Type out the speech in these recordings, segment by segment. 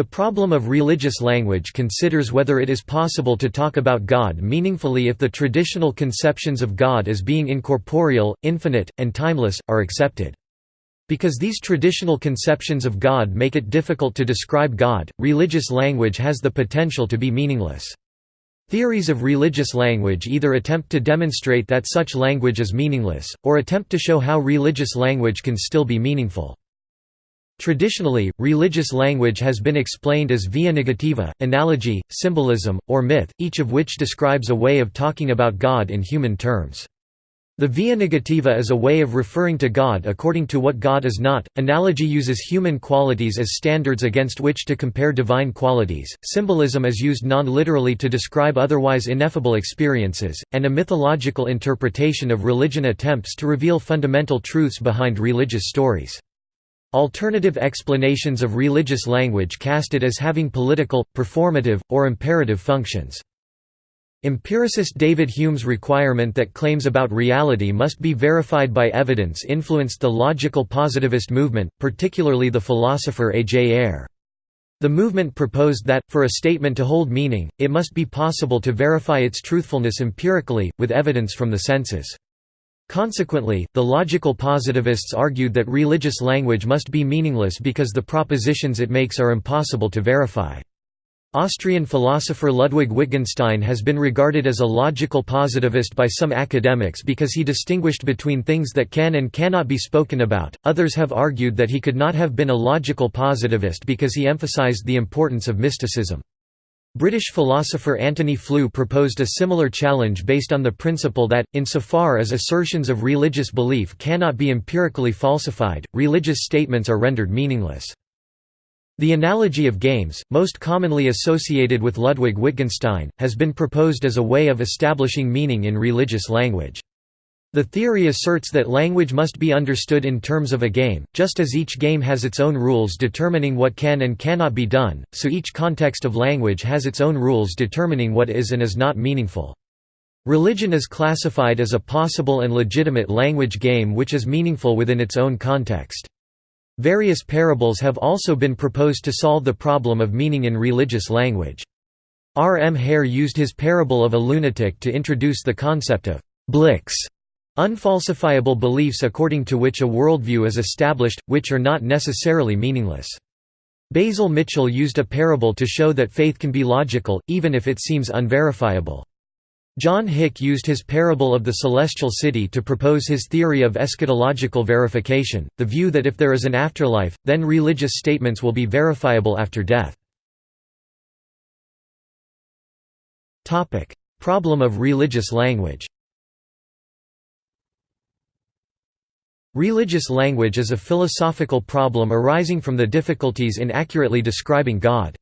The problem of religious language considers whether it is possible to talk about God meaningfully if the traditional conceptions of God as being incorporeal, infinite, and timeless, are accepted. Because these traditional conceptions of God make it difficult to describe God, religious language has the potential to be meaningless. Theories of religious language either attempt to demonstrate that such language is meaningless, or attempt to show how religious language can still be meaningful. Traditionally, religious language has been explained as via negativa, analogy, symbolism, or myth, each of which describes a way of talking about God in human terms. The via negativa is a way of referring to God according to what God is not, analogy uses human qualities as standards against which to compare divine qualities, symbolism is used non-literally to describe otherwise ineffable experiences, and a mythological interpretation of religion attempts to reveal fundamental truths behind religious stories. Alternative explanations of religious language cast it as having political, performative, or imperative functions. Empiricist David Hume's requirement that claims about reality must be verified by evidence influenced the logical positivist movement, particularly the philosopher A. J. Ayer. The movement proposed that, for a statement to hold meaning, it must be possible to verify its truthfulness empirically, with evidence from the senses. Consequently, the logical positivists argued that religious language must be meaningless because the propositions it makes are impossible to verify. Austrian philosopher Ludwig Wittgenstein has been regarded as a logical positivist by some academics because he distinguished between things that can and cannot be spoken about, others have argued that he could not have been a logical positivist because he emphasized the importance of mysticism. British philosopher Antony Flew proposed a similar challenge based on the principle that, insofar as assertions of religious belief cannot be empirically falsified, religious statements are rendered meaningless. The analogy of games, most commonly associated with Ludwig Wittgenstein, has been proposed as a way of establishing meaning in religious language. The theory asserts that language must be understood in terms of a game, just as each game has its own rules determining what can and cannot be done, so each context of language has its own rules determining what is and is not meaningful. Religion is classified as a possible and legitimate language game which is meaningful within its own context. Various parables have also been proposed to solve the problem of meaning in religious language. R. M. Hare used his parable of a lunatic to introduce the concept of «blicks» Unfalsifiable beliefs according to which a worldview is established, which are not necessarily meaningless. Basil Mitchell used a parable to show that faith can be logical, even if it seems unverifiable. John Hick used his parable of the celestial city to propose his theory of eschatological verification, the view that if there is an afterlife, then religious statements will be verifiable after death. Problem of religious language Religious language is a philosophical problem arising from the difficulties in accurately describing God.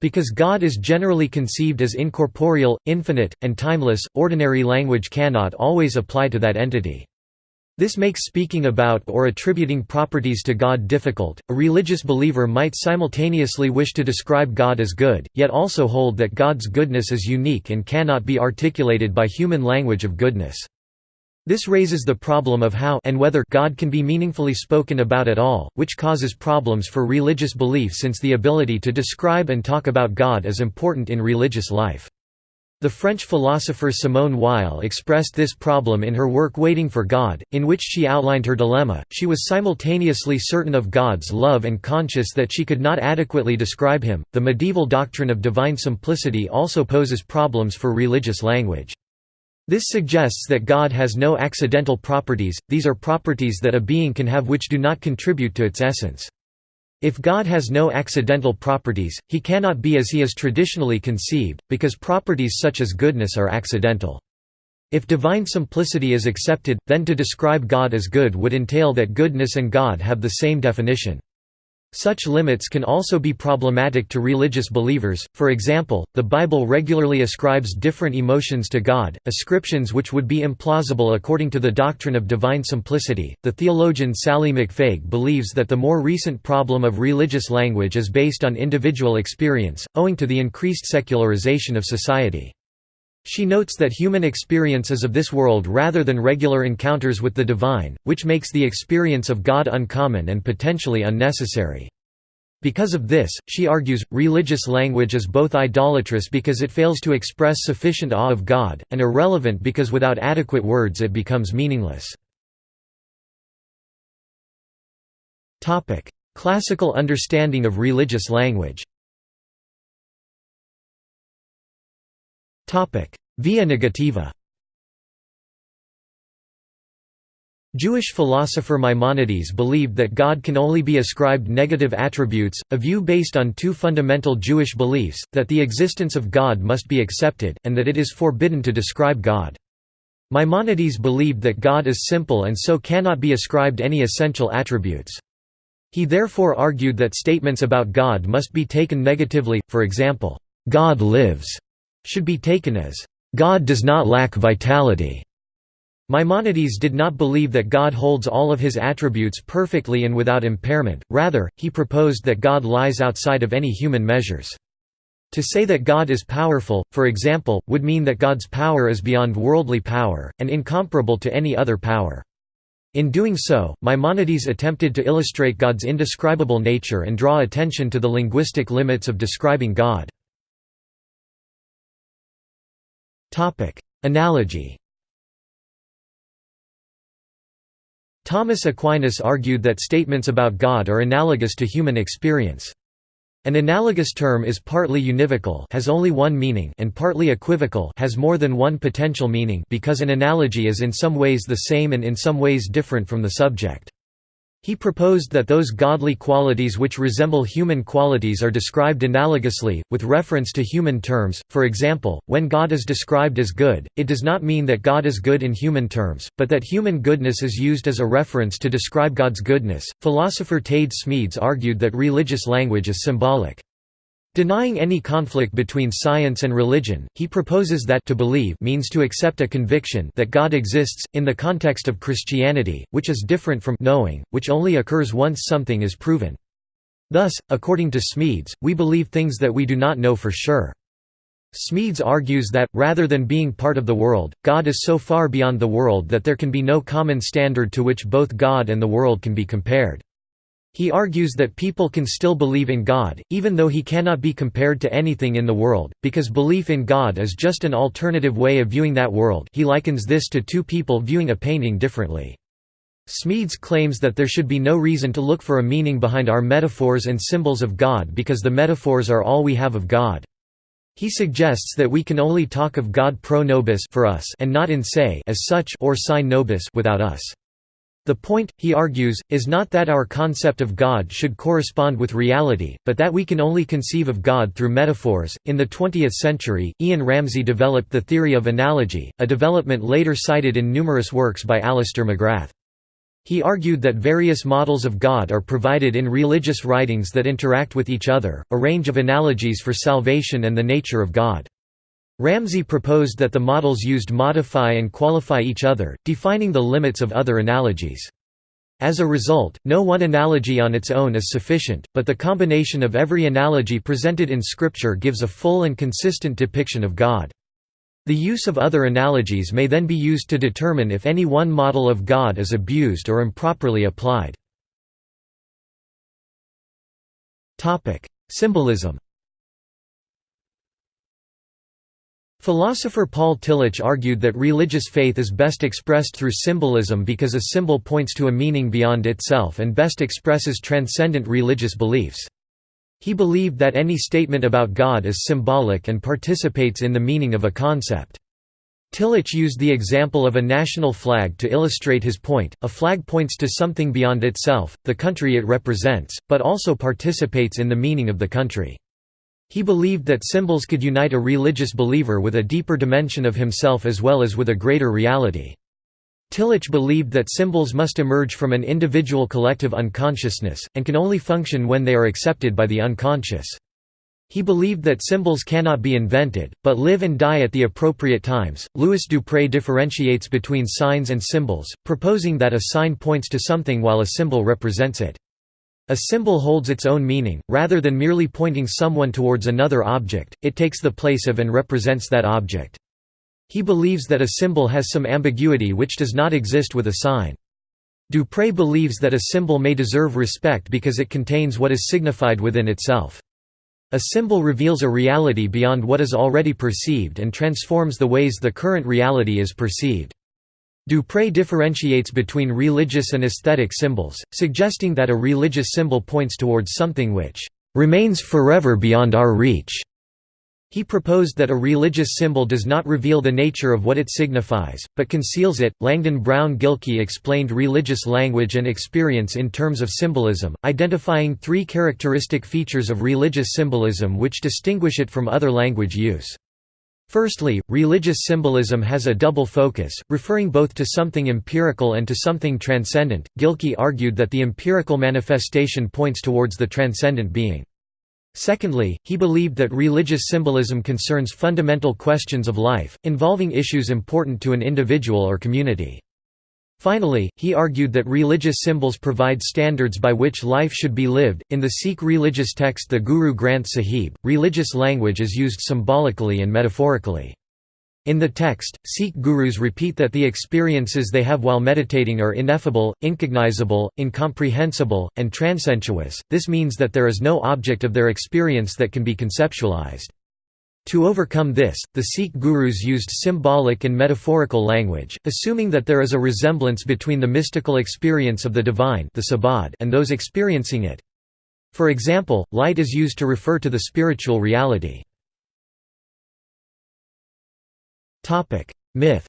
Because God is generally conceived as incorporeal, infinite, and timeless, ordinary language cannot always apply to that entity. This makes speaking about or attributing properties to God difficult. A religious believer might simultaneously wish to describe God as good, yet also hold that God's goodness is unique and cannot be articulated by human language of goodness. This raises the problem of how and whether God can be meaningfully spoken about at all, which causes problems for religious belief since the ability to describe and talk about God is important in religious life. The French philosopher Simone Weil expressed this problem in her work Waiting for God, in which she outlined her dilemma. She was simultaneously certain of God's love and conscious that she could not adequately describe him. The medieval doctrine of divine simplicity also poses problems for religious language. This suggests that God has no accidental properties, these are properties that a being can have which do not contribute to its essence. If God has no accidental properties, he cannot be as he is traditionally conceived, because properties such as goodness are accidental. If divine simplicity is accepted, then to describe God as good would entail that goodness and God have the same definition. Such limits can also be problematic to religious believers, for example, the Bible regularly ascribes different emotions to God, ascriptions which would be implausible according to the doctrine of divine simplicity. The theologian Sally McFague believes that the more recent problem of religious language is based on individual experience, owing to the increased secularization of society. She notes that human experience is of this world rather than regular encounters with the divine, which makes the experience of God uncommon and potentially unnecessary. Because of this, she argues, religious language is both idolatrous because it fails to express sufficient awe of God, and irrelevant because without adequate words it becomes meaningless. Classical understanding of religious language Via negativa Jewish philosopher Maimonides believed that God can only be ascribed negative attributes, a view based on two fundamental Jewish beliefs, that the existence of God must be accepted, and that it is forbidden to describe God. Maimonides believed that God is simple and so cannot be ascribed any essential attributes. He therefore argued that statements about God must be taken negatively, for example, "'God lives' should be taken as, "'God does not lack vitality' Maimonides did not believe that God holds all of his attributes perfectly and without impairment, rather, he proposed that God lies outside of any human measures. To say that God is powerful, for example, would mean that God's power is beyond worldly power, and incomparable to any other power. In doing so, Maimonides attempted to illustrate God's indescribable nature and draw attention to the linguistic limits of describing God. Analogy Thomas Aquinas argued that statements about God are analogous to human experience. An analogous term is partly univocal has only one meaning and partly equivocal has more than one potential meaning because an analogy is in some ways the same and in some ways different from the subject. He proposed that those godly qualities which resemble human qualities are described analogously, with reference to human terms. For example, when God is described as good, it does not mean that God is good in human terms, but that human goodness is used as a reference to describe God's goodness. Philosopher Taede Smedes argued that religious language is symbolic. Denying any conflict between science and religion, he proposes that to believe means to accept a conviction that God exists, in the context of Christianity, which is different from knowing, which only occurs once something is proven. Thus, according to Smedes, we believe things that we do not know for sure. Smedes argues that, rather than being part of the world, God is so far beyond the world that there can be no common standard to which both God and the world can be compared. He argues that people can still believe in God, even though he cannot be compared to anything in the world, because belief in God is just an alternative way of viewing that world he likens this to two people viewing a painting differently. Smedes claims that there should be no reason to look for a meaning behind our metaphors and symbols of God because the metaphors are all we have of God. He suggests that we can only talk of God pro nobis for us and not in se as such or sine nobis without us. The point, he argues, is not that our concept of God should correspond with reality, but that we can only conceive of God through metaphors. In the 20th century, Ian Ramsey developed the theory of analogy, a development later cited in numerous works by Alister McGrath. He argued that various models of God are provided in religious writings that interact with each other, a range of analogies for salvation and the nature of God. Ramsey proposed that the models used modify and qualify each other, defining the limits of other analogies. As a result, no one analogy on its own is sufficient, but the combination of every analogy presented in Scripture gives a full and consistent depiction of God. The use of other analogies may then be used to determine if any one model of God is abused or improperly applied. Symbolism Philosopher Paul Tillich argued that religious faith is best expressed through symbolism because a symbol points to a meaning beyond itself and best expresses transcendent religious beliefs. He believed that any statement about God is symbolic and participates in the meaning of a concept. Tillich used the example of a national flag to illustrate his point. A flag points to something beyond itself, the country it represents, but also participates in the meaning of the country. He believed that symbols could unite a religious believer with a deeper dimension of himself as well as with a greater reality. Tillich believed that symbols must emerge from an individual collective unconsciousness, and can only function when they are accepted by the unconscious. He believed that symbols cannot be invented, but live and die at the appropriate times. Louis Dupre differentiates between signs and symbols, proposing that a sign points to something while a symbol represents it. A symbol holds its own meaning, rather than merely pointing someone towards another object, it takes the place of and represents that object. He believes that a symbol has some ambiguity which does not exist with a sign. Dupre believes that a symbol may deserve respect because it contains what is signified within itself. A symbol reveals a reality beyond what is already perceived and transforms the ways the current reality is perceived. Dupre differentiates between religious and aesthetic symbols, suggesting that a religious symbol points towards something which remains forever beyond our reach. He proposed that a religious symbol does not reveal the nature of what it signifies, but conceals it. Langdon Brown Gilkey explained religious language and experience in terms of symbolism, identifying three characteristic features of religious symbolism which distinguish it from other language use. Firstly, religious symbolism has a double focus, referring both to something empirical and to something transcendent. Gilkey argued that the empirical manifestation points towards the transcendent being. Secondly, he believed that religious symbolism concerns fundamental questions of life, involving issues important to an individual or community. Finally, he argued that religious symbols provide standards by which life should be lived. In the Sikh religious text the Guru Granth Sahib, religious language is used symbolically and metaphorically. In the text, Sikh gurus repeat that the experiences they have while meditating are ineffable, incognizable, incomprehensible, and transcensuous, this means that there is no object of their experience that can be conceptualized. To overcome this, the Sikh gurus used symbolic and metaphorical language, assuming that there is a resemblance between the mystical experience of the divine the and those experiencing it. For example, light is used to refer to the spiritual reality. Myth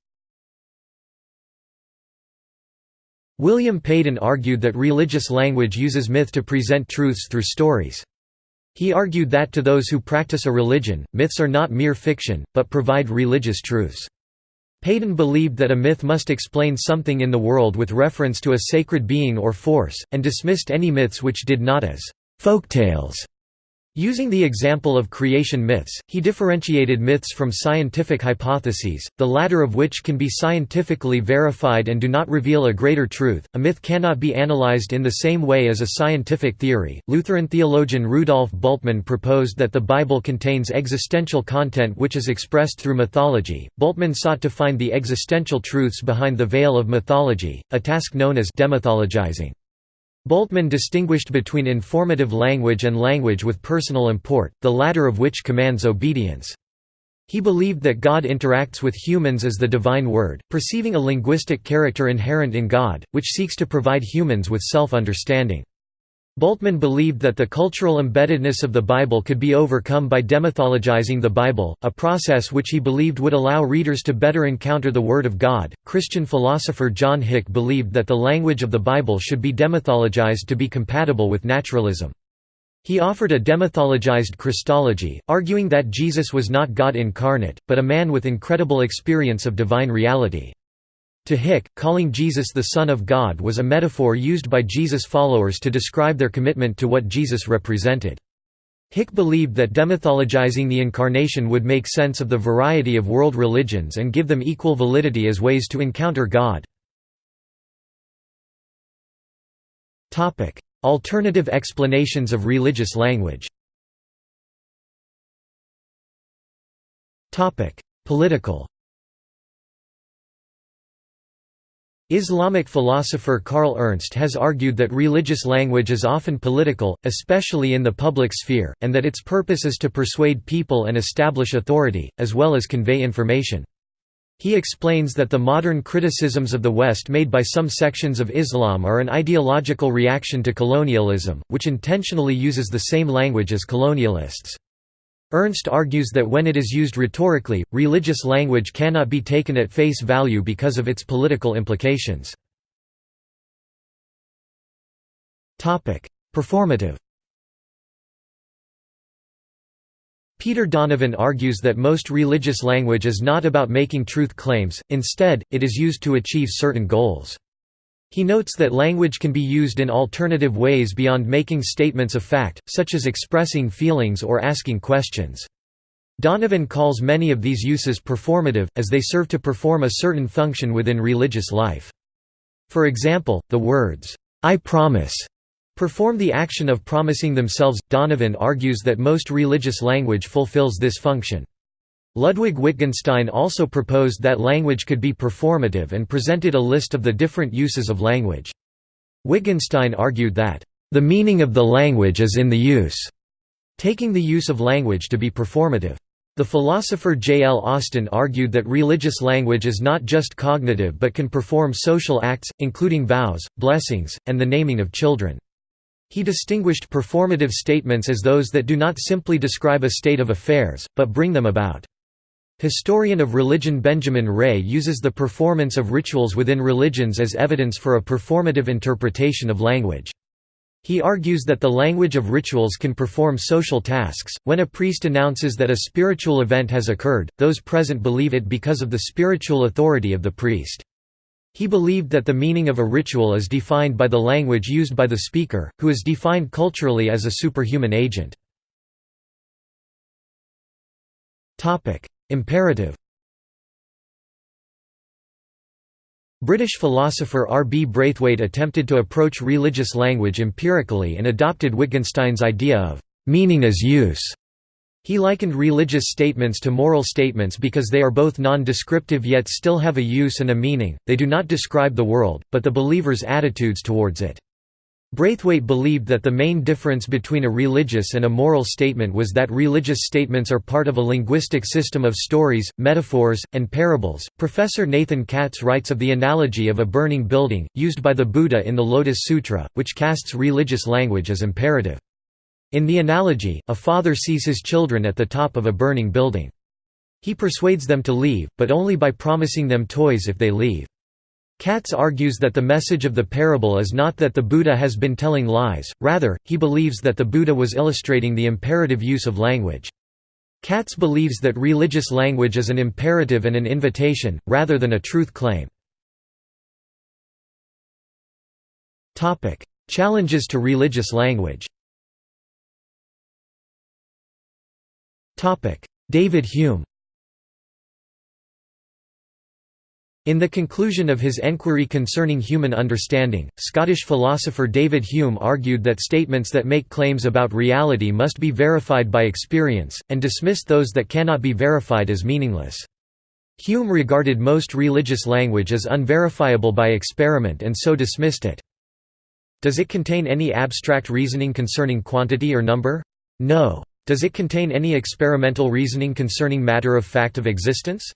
William Paden argued that religious language uses myth to present truths through stories. He argued that to those who practice a religion, myths are not mere fiction, but provide religious truths. Paden believed that a myth must explain something in the world with reference to a sacred being or force, and dismissed any myths which did not as folktales Using the example of creation myths, he differentiated myths from scientific hypotheses, the latter of which can be scientifically verified and do not reveal a greater truth. A myth cannot be analyzed in the same way as a scientific theory. Lutheran theologian Rudolf Bultmann proposed that the Bible contains existential content which is expressed through mythology. Bultmann sought to find the existential truths behind the veil of mythology, a task known as demythologizing. Bultmann distinguished between informative language and language with personal import, the latter of which commands obedience. He believed that God interacts with humans as the divine word, perceiving a linguistic character inherent in God, which seeks to provide humans with self-understanding. Bultmann believed that the cultural embeddedness of the Bible could be overcome by demythologizing the Bible, a process which he believed would allow readers to better encounter the Word of God. Christian philosopher John Hick believed that the language of the Bible should be demythologized to be compatible with naturalism. He offered a demythologized Christology, arguing that Jesus was not God incarnate, but a man with incredible experience of divine reality. To Hick, calling Jesus the Son of God was a metaphor used by Jesus' followers to describe their commitment to what Jesus represented. Hick believed that demythologizing the Incarnation would make sense of the variety of world religions and give them equal validity as ways to encounter God. Alternative explanations of religious language Political Islamic philosopher Carl Ernst has argued that religious language is often political, especially in the public sphere, and that its purpose is to persuade people and establish authority, as well as convey information. He explains that the modern criticisms of the West made by some sections of Islam are an ideological reaction to colonialism, which intentionally uses the same language as colonialists. Ernst argues that when it is used rhetorically, religious language cannot be taken at face value because of its political implications. Performative Peter Donovan argues that most religious language is not about making truth claims, instead, it is used to achieve certain goals. He notes that language can be used in alternative ways beyond making statements of fact, such as expressing feelings or asking questions. Donovan calls many of these uses performative, as they serve to perform a certain function within religious life. For example, the words, I promise, perform the action of promising themselves. Donovan argues that most religious language fulfills this function. Ludwig Wittgenstein also proposed that language could be performative and presented a list of the different uses of language. Wittgenstein argued that, "...the meaning of the language is in the use", taking the use of language to be performative. The philosopher J. L. Austin argued that religious language is not just cognitive but can perform social acts, including vows, blessings, and the naming of children. He distinguished performative statements as those that do not simply describe a state of affairs, but bring them about. Historian of religion Benjamin Ray uses the performance of rituals within religions as evidence for a performative interpretation of language. He argues that the language of rituals can perform social tasks. When a priest announces that a spiritual event has occurred, those present believe it because of the spiritual authority of the priest. He believed that the meaning of a ritual is defined by the language used by the speaker, who is defined culturally as a superhuman agent. Imperative British philosopher R. B. Braithwaite attempted to approach religious language empirically and adopted Wittgenstein's idea of «meaning as use». He likened religious statements to moral statements because they are both non-descriptive yet still have a use and a meaning, they do not describe the world, but the believer's attitudes towards it. Braithwaite believed that the main difference between a religious and a moral statement was that religious statements are part of a linguistic system of stories, metaphors, and parables. Professor Nathan Katz writes of the analogy of a burning building, used by the Buddha in the Lotus Sutra, which casts religious language as imperative. In the analogy, a father sees his children at the top of a burning building. He persuades them to leave, but only by promising them toys if they leave. Katz argues that the message of the parable is not that the Buddha has been telling lies, rather, he believes that the Buddha was illustrating the imperative use of language. Katz believes that religious language is an imperative and an invitation, rather than a truth claim. Challenges to religious language David Hume In the conclusion of his Enquiry Concerning Human Understanding, Scottish philosopher David Hume argued that statements that make claims about reality must be verified by experience, and dismissed those that cannot be verified as meaningless. Hume regarded most religious language as unverifiable by experiment and so dismissed it. Does it contain any abstract reasoning concerning quantity or number? No. Does it contain any experimental reasoning concerning matter of fact of existence?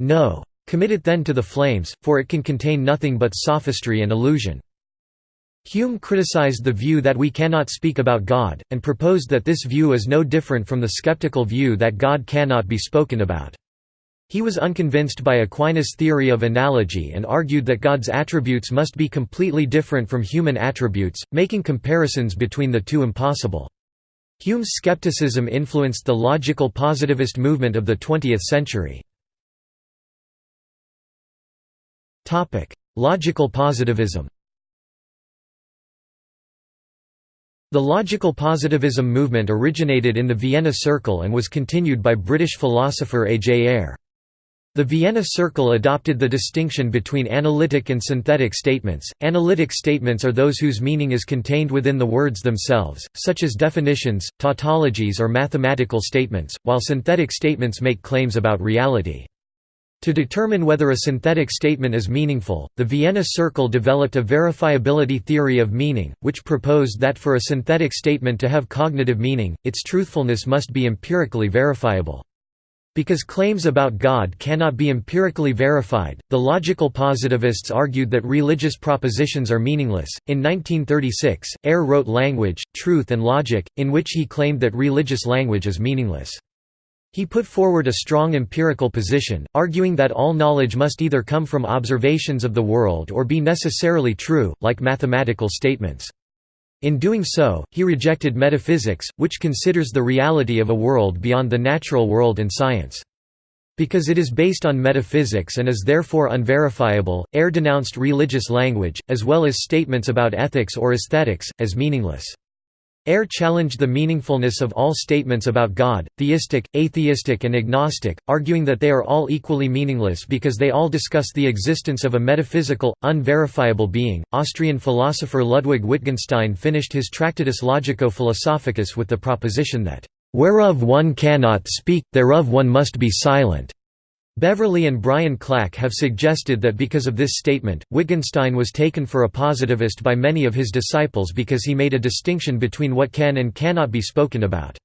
No. Commit it then to the flames, for it can contain nothing but sophistry and illusion. Hume criticized the view that we cannot speak about God, and proposed that this view is no different from the skeptical view that God cannot be spoken about. He was unconvinced by Aquinas' theory of analogy and argued that God's attributes must be completely different from human attributes, making comparisons between the two impossible. Hume's skepticism influenced the logical positivist movement of the 20th century. Logical positivism The logical positivism movement originated in the Vienna Circle and was continued by British philosopher A. J. Ayer. The Vienna Circle adopted the distinction between analytic and synthetic statements. Analytic statements are those whose meaning is contained within the words themselves, such as definitions, tautologies, or mathematical statements, while synthetic statements make claims about reality. To determine whether a synthetic statement is meaningful, the Vienna Circle developed a verifiability theory of meaning, which proposed that for a synthetic statement to have cognitive meaning, its truthfulness must be empirically verifiable. Because claims about God cannot be empirically verified, the logical positivists argued that religious propositions are meaningless. In 1936, Ayer wrote Language, Truth and Logic, in which he claimed that religious language is meaningless. He put forward a strong empirical position, arguing that all knowledge must either come from observations of the world or be necessarily true, like mathematical statements. In doing so, he rejected metaphysics, which considers the reality of a world beyond the natural world and science. Because it is based on metaphysics and is therefore unverifiable, Ayer denounced religious language, as well as statements about ethics or aesthetics, as meaningless. Ayer challenged the meaningfulness of all statements about God, theistic, atheistic and agnostic, arguing that they are all equally meaningless because they all discuss the existence of a metaphysical, unverifiable being. Austrian philosopher Ludwig Wittgenstein finished his Tractatus Logico-Philosophicus with the proposition that, "...whereof one cannot speak, thereof one must be silent." Beverly and Brian Clack have suggested that because of this statement, Wittgenstein was taken for a positivist by many of his disciples because he made a distinction between what can and cannot be spoken about.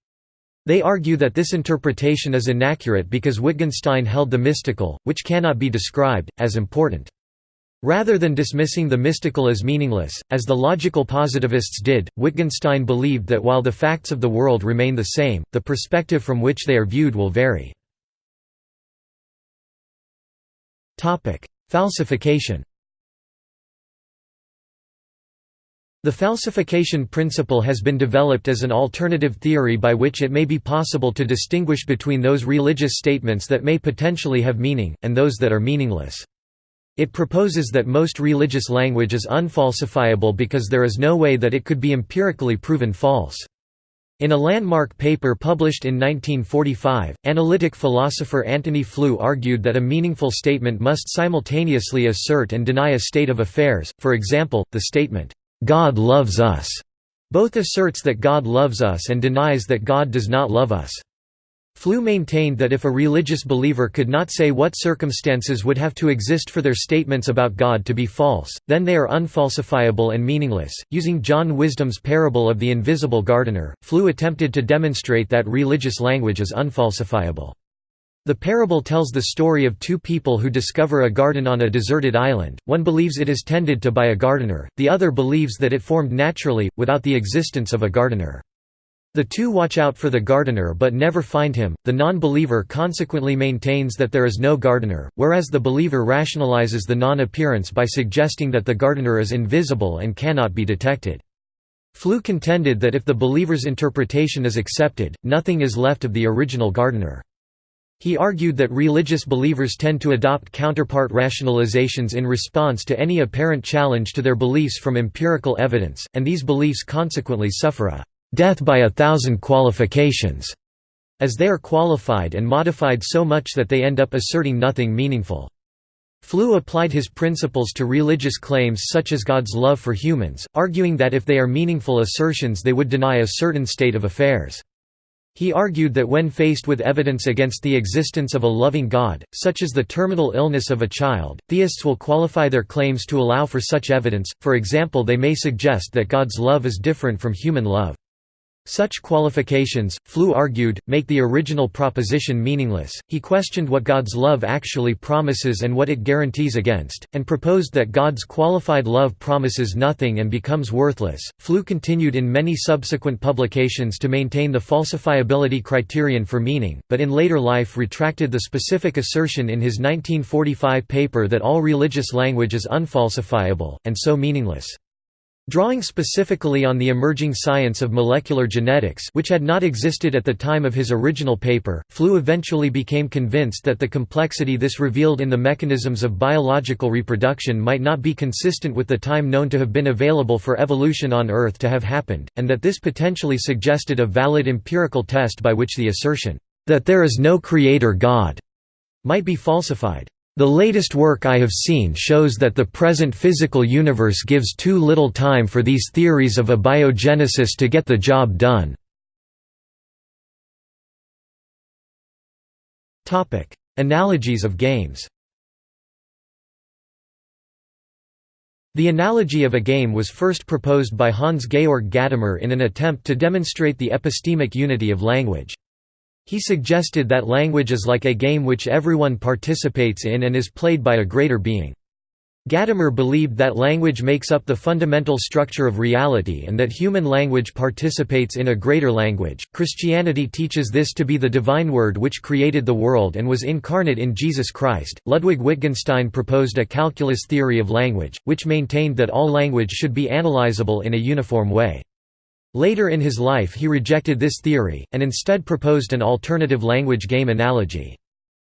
They argue that this interpretation is inaccurate because Wittgenstein held the mystical, which cannot be described, as important. Rather than dismissing the mystical as meaningless, as the logical positivists did, Wittgenstein believed that while the facts of the world remain the same, the perspective from which they are viewed will vary. Falsification The falsification principle has been developed as an alternative theory by which it may be possible to distinguish between those religious statements that may potentially have meaning, and those that are meaningless. It proposes that most religious language is unfalsifiable because there is no way that it could be empirically proven false. In a landmark paper published in 1945, analytic philosopher Antony Flew argued that a meaningful statement must simultaneously assert and deny a state of affairs, for example, the statement, "'God loves us' both asserts that God loves us and denies that God does not love us. Flew maintained that if a religious believer could not say what circumstances would have to exist for their statements about God to be false, then they are unfalsifiable and meaningless. Using John Wisdom's parable of the invisible gardener, Flew attempted to demonstrate that religious language is unfalsifiable. The parable tells the story of two people who discover a garden on a deserted island, one believes it is tended to by a gardener, the other believes that it formed naturally, without the existence of a gardener. The two watch out for the gardener but never find him. The non believer consequently maintains that there is no gardener, whereas the believer rationalizes the non appearance by suggesting that the gardener is invisible and cannot be detected. Flew contended that if the believer's interpretation is accepted, nothing is left of the original gardener. He argued that religious believers tend to adopt counterpart rationalizations in response to any apparent challenge to their beliefs from empirical evidence, and these beliefs consequently suffer a death by a thousand qualifications, as they are qualified and modified so much that they end up asserting nothing meaningful. Flew applied his principles to religious claims such as God's love for humans, arguing that if they are meaningful assertions they would deny a certain state of affairs. He argued that when faced with evidence against the existence of a loving God, such as the terminal illness of a child, theists will qualify their claims to allow for such evidence, for example they may suggest that God's love is different from human love. Such qualifications, Flew argued, make the original proposition meaningless. He questioned what God's love actually promises and what it guarantees against, and proposed that God's qualified love promises nothing and becomes worthless. Flew continued in many subsequent publications to maintain the falsifiability criterion for meaning, but in later life retracted the specific assertion in his 1945 paper that all religious language is unfalsifiable, and so meaningless. Drawing specifically on the emerging science of molecular genetics which had not existed at the time of his original paper, Flew eventually became convinced that the complexity this revealed in the mechanisms of biological reproduction might not be consistent with the time known to have been available for evolution on Earth to have happened, and that this potentially suggested a valid empirical test by which the assertion, "...that there is no creator God," might be falsified. The latest work I have seen shows that the present physical universe gives too little time for these theories of abiogenesis to get the job done. Analogies of games The analogy of a game was first proposed by Hans-Georg Gadamer in an attempt to demonstrate the epistemic unity of language. He suggested that language is like a game which everyone participates in and is played by a greater being. Gadamer believed that language makes up the fundamental structure of reality and that human language participates in a greater language. Christianity teaches this to be the divine word which created the world and was incarnate in Jesus Christ. Ludwig Wittgenstein proposed a calculus theory of language, which maintained that all language should be analyzable in a uniform way. Later in his life he rejected this theory, and instead proposed an alternative language game analogy.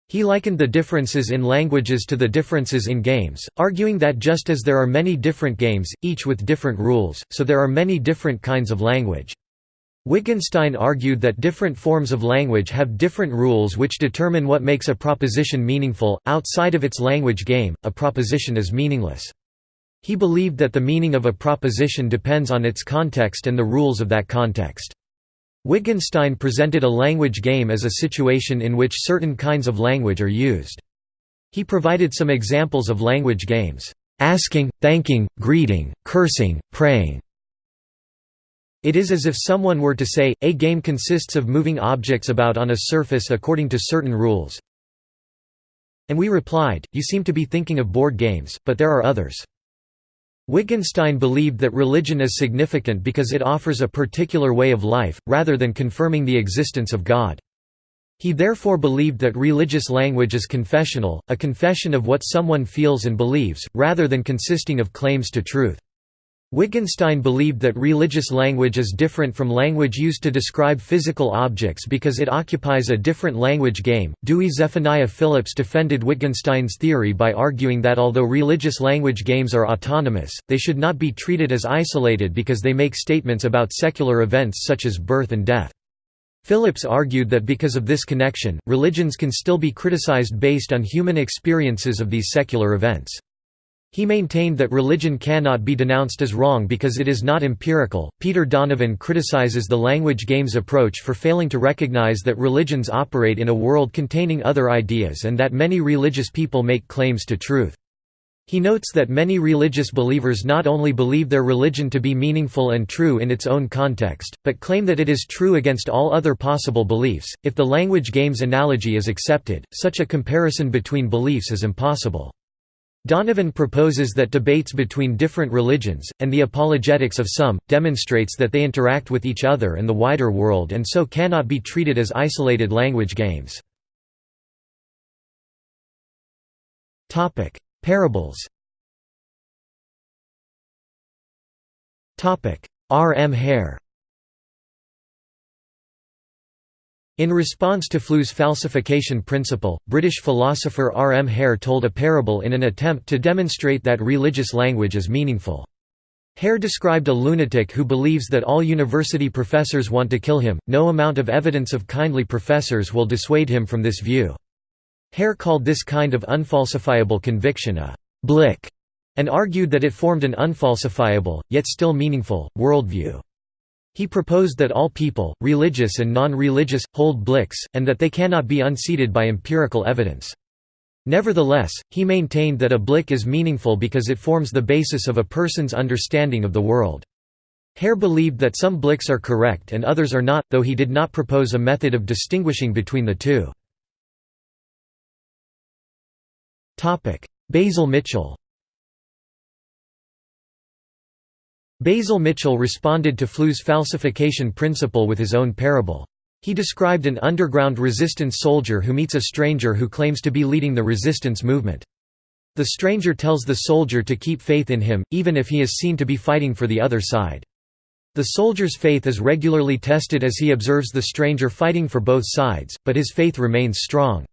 He likened the differences in languages to the differences in games, arguing that just as there are many different games, each with different rules, so there are many different kinds of language. Wittgenstein argued that different forms of language have different rules which determine what makes a proposition meaningful. Outside of its language game, a proposition is meaningless. He believed that the meaning of a proposition depends on its context and the rules of that context. Wittgenstein presented a language game as a situation in which certain kinds of language are used. He provided some examples of language games, asking, thanking, greeting, cursing, praying. It is as if someone were to say, a game consists of moving objects about on a surface according to certain rules. And we replied, you seem to be thinking of board games, but there are others. Wittgenstein believed that religion is significant because it offers a particular way of life, rather than confirming the existence of God. He therefore believed that religious language is confessional, a confession of what someone feels and believes, rather than consisting of claims to truth. Wittgenstein believed that religious language is different from language used to describe physical objects because it occupies a different language game. Dewey Zephaniah Phillips defended Wittgenstein's theory by arguing that although religious language games are autonomous, they should not be treated as isolated because they make statements about secular events such as birth and death. Phillips argued that because of this connection, religions can still be criticized based on human experiences of these secular events. He maintained that religion cannot be denounced as wrong because it is not empirical. Peter Donovan criticizes the language games approach for failing to recognize that religions operate in a world containing other ideas and that many religious people make claims to truth. He notes that many religious believers not only believe their religion to be meaningful and true in its own context, but claim that it is true against all other possible beliefs. If the language games analogy is accepted, such a comparison between beliefs is impossible. Donovan proposes that debates between different religions, and the apologetics of some, demonstrates that they interact with each other and the wider world and so cannot be treated as isolated language games. Parables R. M. Hare In response to Flew's falsification principle, British philosopher R. M. Hare told a parable in an attempt to demonstrate that religious language is meaningful. Hare described a lunatic who believes that all university professors want to kill him, no amount of evidence of kindly professors will dissuade him from this view. Hare called this kind of unfalsifiable conviction a «blick» and argued that it formed an unfalsifiable, yet still meaningful, worldview. He proposed that all people, religious and non-religious, hold blicks, and that they cannot be unseated by empirical evidence. Nevertheless, he maintained that a blick is meaningful because it forms the basis of a person's understanding of the world. Hare believed that some blicks are correct and others are not, though he did not propose a method of distinguishing between the two. Basil Mitchell Basil Mitchell responded to Flew's falsification principle with his own parable. He described an underground resistance soldier who meets a stranger who claims to be leading the resistance movement. The stranger tells the soldier to keep faith in him, even if he is seen to be fighting for the other side. The soldier's faith is regularly tested as he observes the stranger fighting for both sides, but his faith remains strong.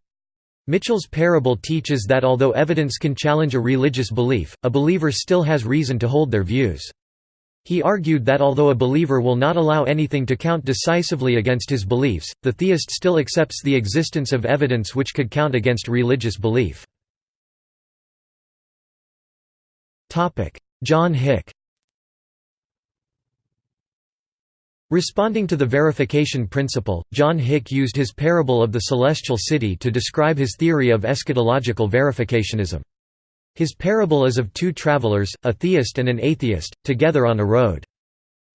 Mitchell's parable teaches that although evidence can challenge a religious belief, a believer still has reason to hold their views. He argued that although a believer will not allow anything to count decisively against his beliefs, the theist still accepts the existence of evidence which could count against religious belief. John Hick Responding to the verification principle, John Hick used his parable of the celestial city to describe his theory of eschatological verificationism. His parable is of two travelers, a theist and an atheist, together on a road.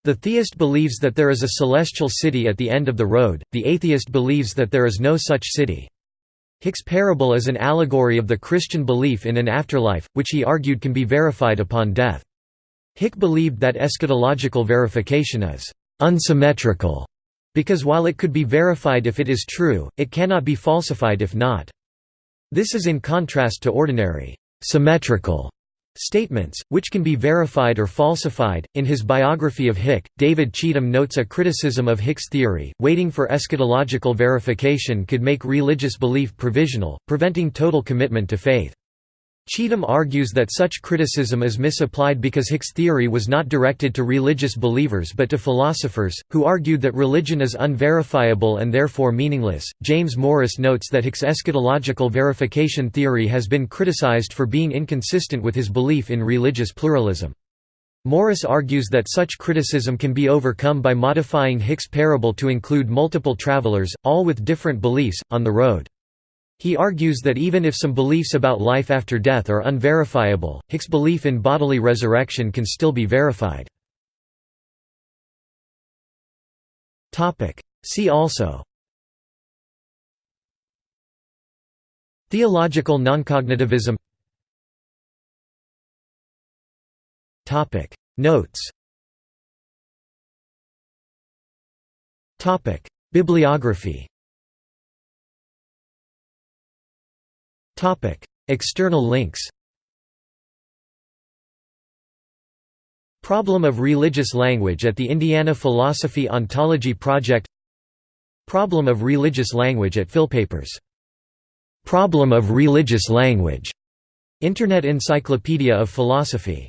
The theist believes that there is a celestial city at the end of the road, the atheist believes that there is no such city. Hick's parable is an allegory of the Christian belief in an afterlife, which he argued can be verified upon death. Hick believed that eschatological verification is «unsymmetrical» because while it could be verified if it is true, it cannot be falsified if not. This is in contrast to ordinary symmetrical statements, which can be verified or falsified. In his biography of Hick, David Cheetham notes a criticism of Hick's theory waiting for eschatological verification could make religious belief provisional, preventing total commitment to faith. Cheetham argues that such criticism is misapplied because Hick's theory was not directed to religious believers but to philosophers, who argued that religion is unverifiable and therefore meaningless. James Morris notes that Hick's eschatological verification theory has been criticized for being inconsistent with his belief in religious pluralism. Morris argues that such criticism can be overcome by modifying Hick's parable to include multiple travelers, all with different beliefs, on the road. He argues that even if some beliefs about life after death are unverifiable, Hick's belief in bodily resurrection can still be verified. See also Theological noncognitivism Notes Bibliography Topic External links Problem of religious language at the Indiana Philosophy Ontology Project Problem of religious language at Philpapers. Problem of religious language. Internet Encyclopedia of Philosophy